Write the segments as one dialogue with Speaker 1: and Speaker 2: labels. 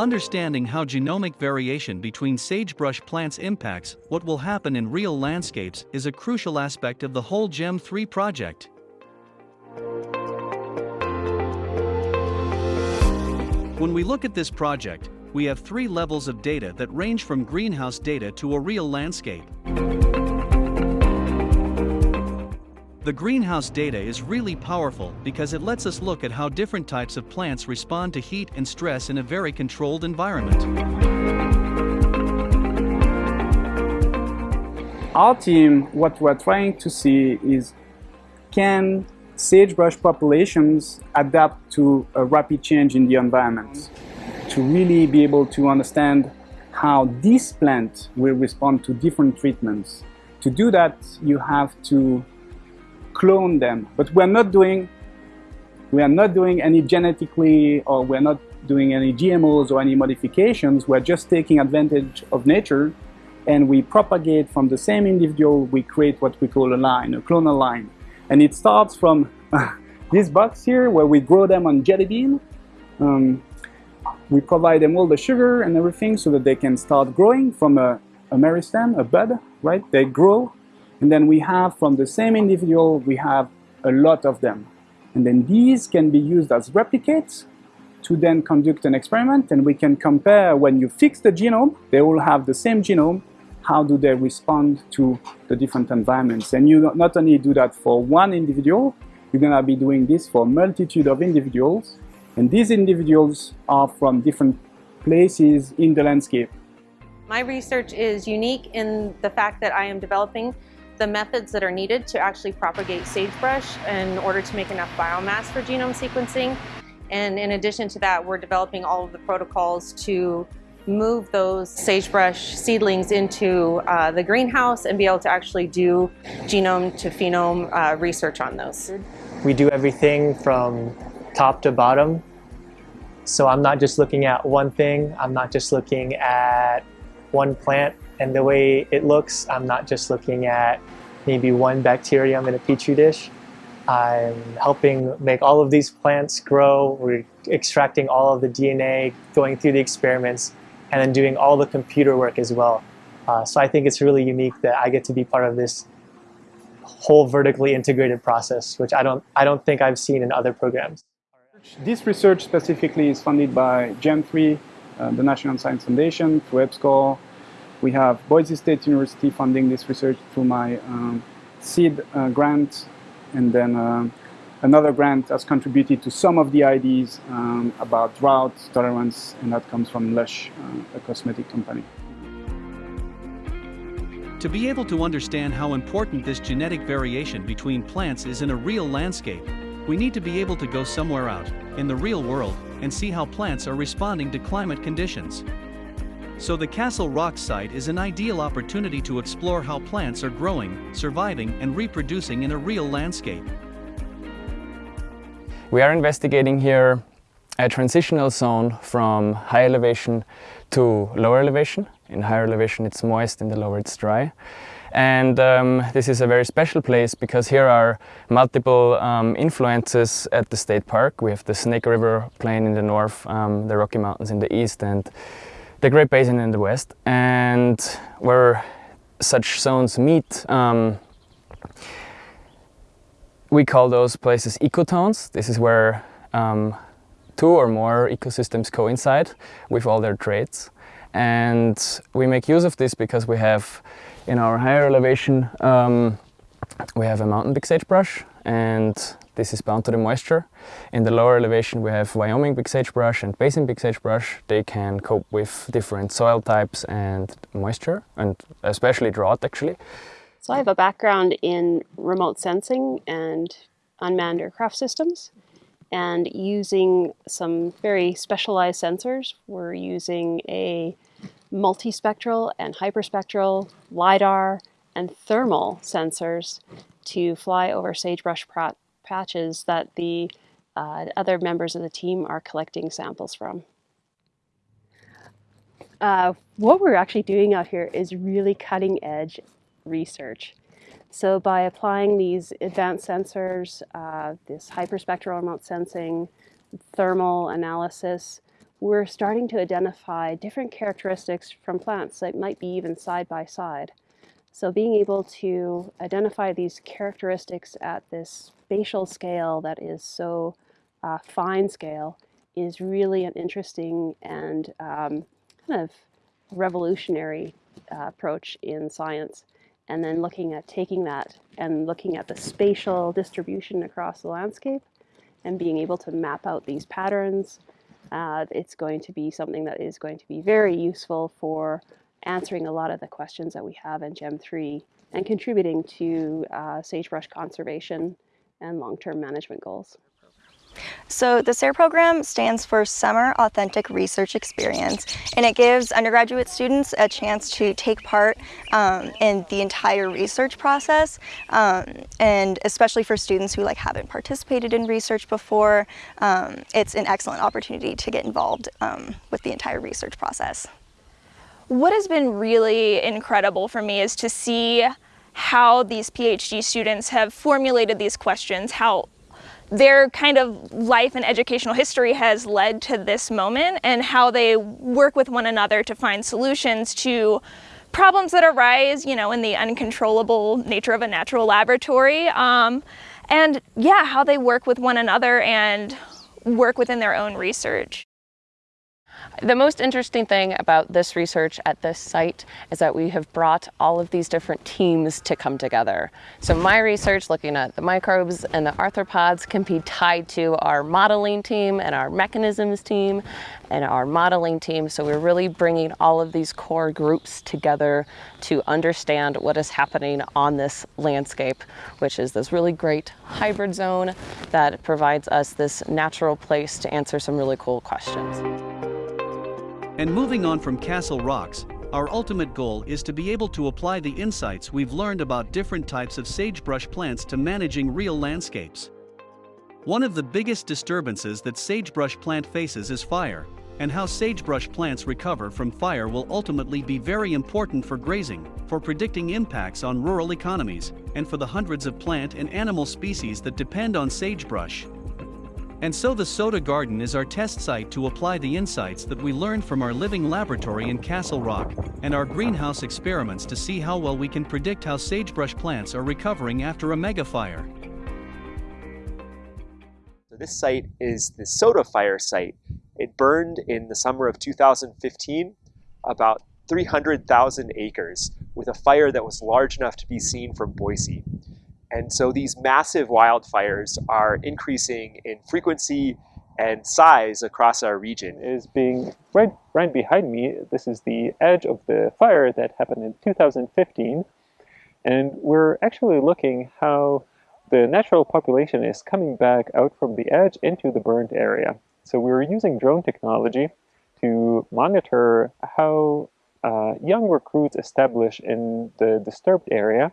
Speaker 1: Understanding how genomic variation between sagebrush plants impacts what will happen in real landscapes is a crucial aspect of the whole GEM 3 project. When we look at this project, we have three levels of data that range from greenhouse data to a real landscape. The greenhouse data is really powerful because it lets us look at how different types of plants respond to heat and stress in a very controlled environment.
Speaker 2: Our team, what we're trying to see is can sagebrush populations adapt to a rapid change in the environment? To really be able to understand how this plant will respond to different treatments. To do that, you have to clone them. But we're not doing we are not doing any genetically or we're not doing any GMOs or any modifications. We're just taking advantage of nature and we propagate from the same individual, we create what we call a line, a clonal line. And it starts from this box here where we grow them on jelly bean. Um, we provide them all the sugar and everything so that they can start growing from a, a meristem, a bud, right? They grow and then we have from the same individual, we have a lot of them. And then these can be used as replicates to then conduct an experiment and we can compare when you fix the genome, they all have the same genome, how do they respond to the different environments. And you not only do that for one individual, you're going to be doing this for a multitude of individuals. And these individuals are from different places in the landscape.
Speaker 3: My research is unique in the fact that I am developing the methods that are needed to actually propagate sagebrush in order to make enough biomass for genome sequencing. And in addition to that, we're developing all of the protocols to move those sagebrush seedlings into uh, the greenhouse and be able to actually do genome to phenome uh, research on those.
Speaker 4: We do everything from top to bottom. So I'm not just looking at one thing, I'm not just looking at one plant and the way it looks, I'm not just looking at maybe one bacterium in a petri dish. I'm helping make all of these plants grow. We're extracting all of the DNA, going through the experiments, and then doing all the computer work as well. Uh, so I think it's really unique that I get to be part of this whole vertically integrated process, which I don't, I don't think I've seen in other programs.
Speaker 2: This research specifically is funded by GEM3, uh, the National Science Foundation, through EPSCoR, we have Boise State University funding this research through my um, seed uh, grant and then uh, another grant has contributed to some of the ideas um, about drought tolerance and that comes from Lush, uh, a cosmetic company.
Speaker 1: To be able to understand how important this genetic variation between plants is in a real landscape, we need to be able to go somewhere out, in the real world, and see how plants are responding to climate conditions. So the Castle Rock site is an ideal opportunity to explore how plants are growing, surviving and reproducing in a real landscape.
Speaker 5: We are investigating here a transitional zone from high elevation to lower elevation. In higher elevation it's moist, in the lower it's dry. And um, this is a very special place because here are multiple um, influences at the state park. We have the Snake River Plain in the north, um, the Rocky Mountains in the east and the Great Basin in the west and where such zones meet um, we call those places ecotones. This is where um, two or more ecosystems coincide with all their traits and we make use of this because we have in our higher elevation um, we have a mountain big sagebrush and this is bound to the moisture. In the lower elevation we have Wyoming big sagebrush and basin big sagebrush. They can cope with different soil types and moisture and especially drought actually.
Speaker 6: So I have a background in remote sensing and unmanned aircraft systems and using some very specialized sensors. We're using a multispectral and hyperspectral LiDAR and thermal sensors to fly over sagebrush patches that the uh, other members of the team are collecting samples from. Uh, what we're actually doing out here is really cutting edge research. So by applying these advanced sensors, uh, this hyperspectral remote sensing, thermal analysis, we're starting to identify different characteristics from plants that might be even side by side. So being able to identify these characteristics at this spatial scale that is so uh, fine scale is really an interesting and um, kind of revolutionary uh, approach in science. And then looking at taking that and looking at the spatial distribution across the landscape and being able to map out these patterns, uh, it's going to be something that is going to be very useful for answering a lot of the questions that we have in GEM 3 and contributing to uh, sagebrush conservation and long-term management goals.
Speaker 7: So the SARE program stands for Summer Authentic Research Experience and it gives undergraduate students a chance to take part um, in the entire research process um, and especially for students who like haven't participated in research before, um, it's an excellent opportunity to get involved um, with the entire research process.
Speaker 8: What has been really incredible for me is to see how these PhD students have formulated these questions, how their kind of life and educational history has led to this moment and how they work with one another to find solutions to problems that arise, you know, in the uncontrollable nature of a natural laboratory. Um, and yeah, how they work with one another and work within their own research.
Speaker 9: The most interesting thing about this research at this site is that we have brought all of these different teams to come together. So my research looking at the microbes and the arthropods can be tied to our modeling team and our mechanisms team and our modeling team. So we're really bringing all of these core groups together to understand what is happening on this landscape, which is this really great hybrid zone that provides us this natural place to answer some really cool questions.
Speaker 1: And moving on from Castle Rocks, our ultimate goal is to be able to apply the insights we've learned about different types of sagebrush plants to managing real landscapes. One of the biggest disturbances that sagebrush plant faces is fire, and how sagebrush plants recover from fire will ultimately be very important for grazing, for predicting impacts on rural economies, and for the hundreds of plant and animal species that depend on sagebrush. And so the Soda Garden is our test site to apply the insights that we learned from our living laboratory in Castle Rock and our greenhouse experiments to see how well we can predict how sagebrush plants are recovering after a megafire.
Speaker 10: So this site is the Soda Fire site. It burned in the summer of 2015, about 300,000 acres, with a fire that was large enough to be seen from Boise. And so these massive wildfires are increasing in frequency and size across our region.
Speaker 11: Is being right, right behind me. This is the edge of the fire that happened in 2015. And we're actually looking how the natural population is coming back out from the edge into the burned area. So we are using drone technology to monitor how uh, young recruits establish in the disturbed area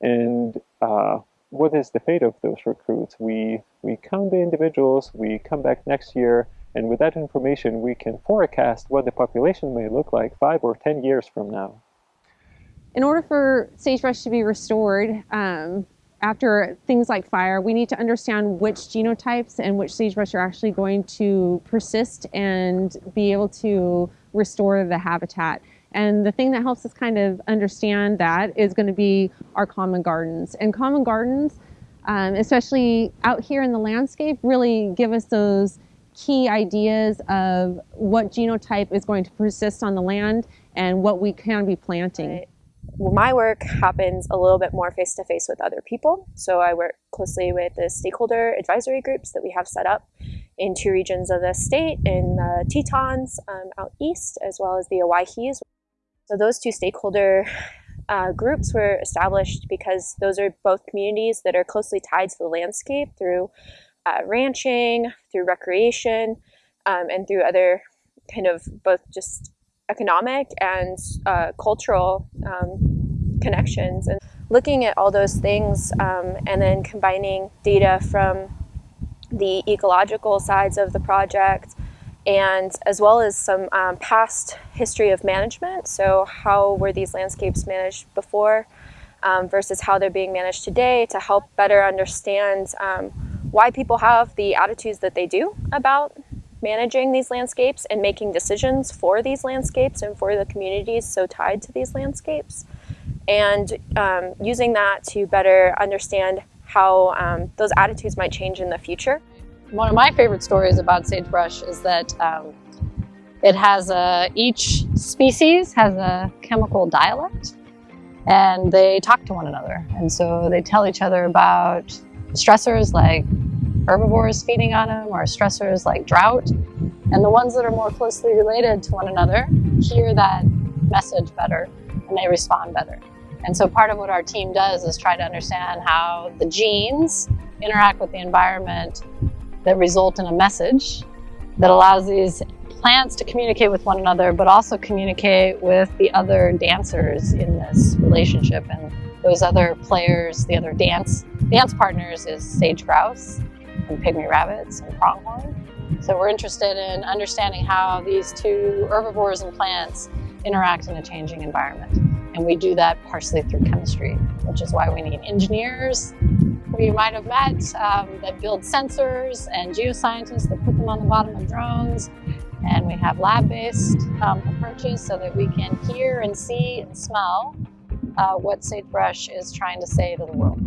Speaker 11: and uh, what is the fate of those recruits? We, we count the individuals, we come back next year, and with that information, we can forecast what the population may look like five or 10 years from now.
Speaker 3: In order for sagebrush to be restored, um, after things like fire, we need to understand which genotypes and which sagebrush are actually going to persist and be able to restore the habitat. And the thing that helps us kind of understand that is going to be our common gardens. And common gardens, um, especially out here in the landscape, really give us those key ideas of what genotype is going to persist on the land and what we can be planting.
Speaker 12: Well, my work happens a little bit more face to face with other people. So I work closely with the stakeholder advisory groups that we have set up in two regions of the state, in the Tetons um, out east, as well as the Owyhees. So those two stakeholder uh, groups were established because those are both communities that are closely tied to the landscape through uh, ranching, through recreation, um, and through other kind of both just economic and uh, cultural um, connections. And looking at all those things um, and then combining data from the ecological sides of the project and as well as some um, past history of management. So how were these landscapes managed before um, versus how they're being managed today to help better understand um, why people have the attitudes that they do about managing these landscapes and making decisions for these landscapes and for the communities so tied to these landscapes. And um, using that to better understand how um, those attitudes might change in the future.
Speaker 13: One of my favorite stories about sagebrush is that um, it has a, each species has a chemical dialect and they talk to one another. And so they tell each other about stressors like herbivores feeding on them or stressors like drought. And the ones that are more closely related to one another hear that message better and they respond better. And so part of what our team does is try to understand how the genes interact with the environment that result in a message that allows these plants to communicate with one another, but also communicate with the other dancers in this relationship. And those other players, the other dance, dance partners is sage grouse and pygmy rabbits and pronghorn. So we're interested in understanding how these two herbivores and plants interact in a changing environment. And we do that partially through chemistry, which is why we need engineers you might have met um, that build sensors and geoscientists that put them on the bottom of drones and we have lab-based um, approaches so that we can hear and see and smell uh, what sagebrush is trying to say to the world.